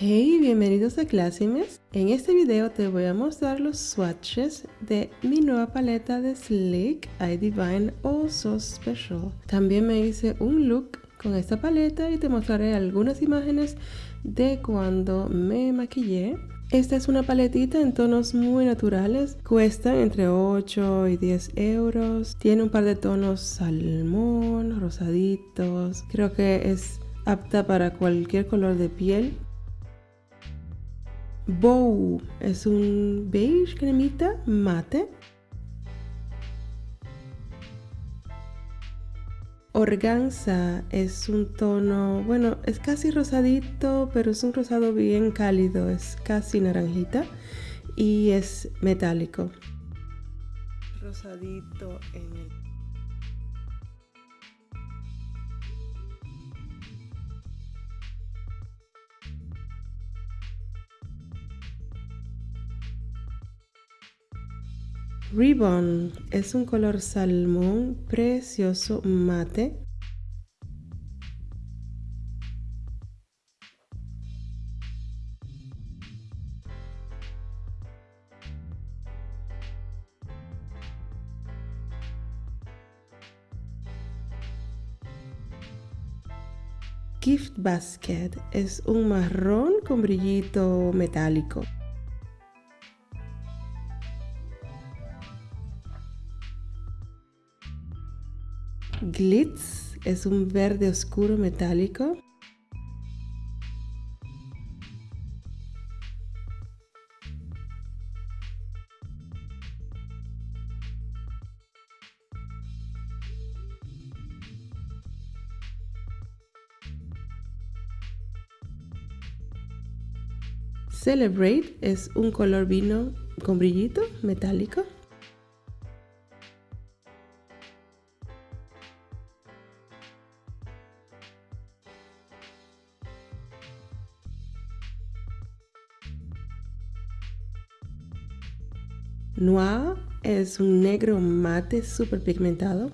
Hey, bienvenidos a Classimes. En este video te voy a mostrar los swatches de mi nueva paleta de Sleek I Divine Oh So Special. También me hice un look con esta paleta y te mostraré algunas imágenes de cuando me maquillé. Esta es una paletita en tonos muy naturales, cuesta entre 8 y 10 euros, tiene un par de tonos salmón, rosaditos, creo que es apta para cualquier color de piel Bow es un beige cremita mate. Organza es un tono, bueno, es casi rosadito, pero es un rosado bien cálido, es casi naranjita y es metálico. Rosadito en el Ribbon es un color salmón precioso mate. Gift Basket es un marrón con brillito metálico. Glitz es un verde oscuro metálico. Celebrate es un color vino con brillito metálico. Noir es un negro mate super pigmentado.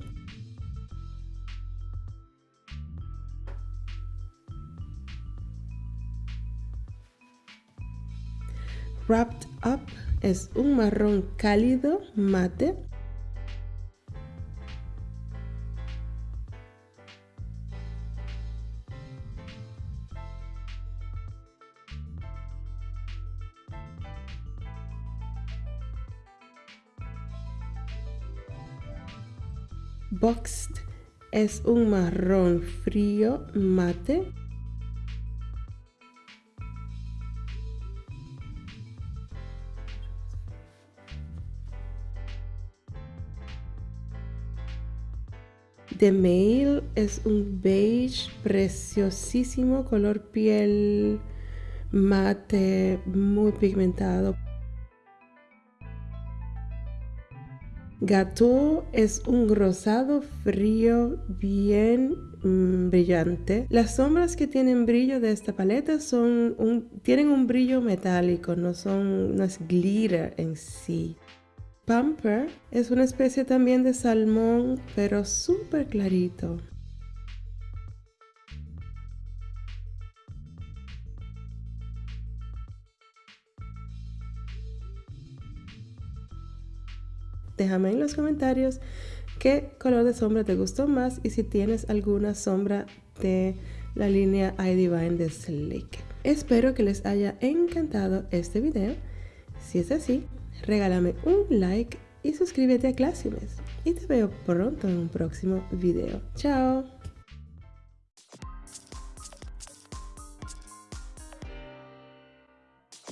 Wrapped Up es un marrón cálido mate. Boxed es un marrón frío mate. The Mail es un beige preciosísimo color piel mate muy pigmentado Gato es un rosado frío bien mm, brillante. Las sombras que tienen brillo de esta paleta son tienen un brillo metálico, no, son, no es glitter en sí. Pamper es una especie también de salmón, pero súper clarito. Déjame en los comentarios qué color de sombra te gustó más y si tienes alguna sombra de la línea iDivine de Sleek. Espero que les haya encantado este video. Si es así, regálame un like y suscríbete a Classimes. Y te veo pronto en un próximo video. ¡Chao!